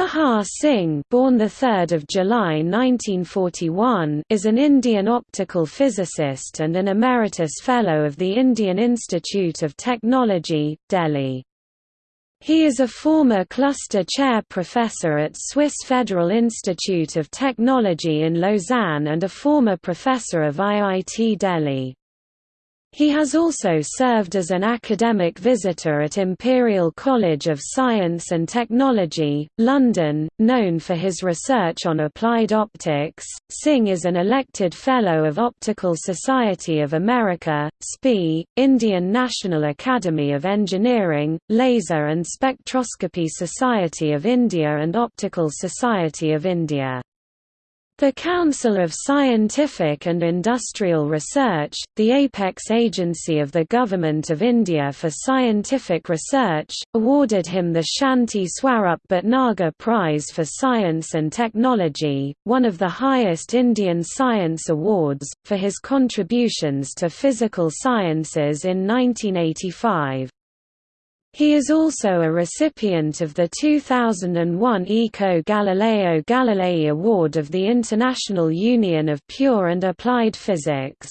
Prabhakar Singh born 3 July 1941 is an Indian optical physicist and an Emeritus Fellow of the Indian Institute of Technology, Delhi. He is a former cluster chair professor at Swiss Federal Institute of Technology in Lausanne and a former professor of IIT Delhi. He has also served as an academic visitor at Imperial College of Science and Technology, London, known for his research on applied optics. Singh is an elected Fellow of Optical Society of America, SPI, Indian National Academy of Engineering, Laser and Spectroscopy Society of India and Optical Society of India. The Council of Scientific and Industrial Research, the apex agency of the Government of India for scientific research, awarded him the Shanti Swarup Bhatnagar Prize for Science and Technology, one of the highest Indian science awards, for his contributions to physical sciences in 1985. He is also a recipient of the 2001 ICO Galileo Galilei Award of the International Union of Pure and Applied Physics.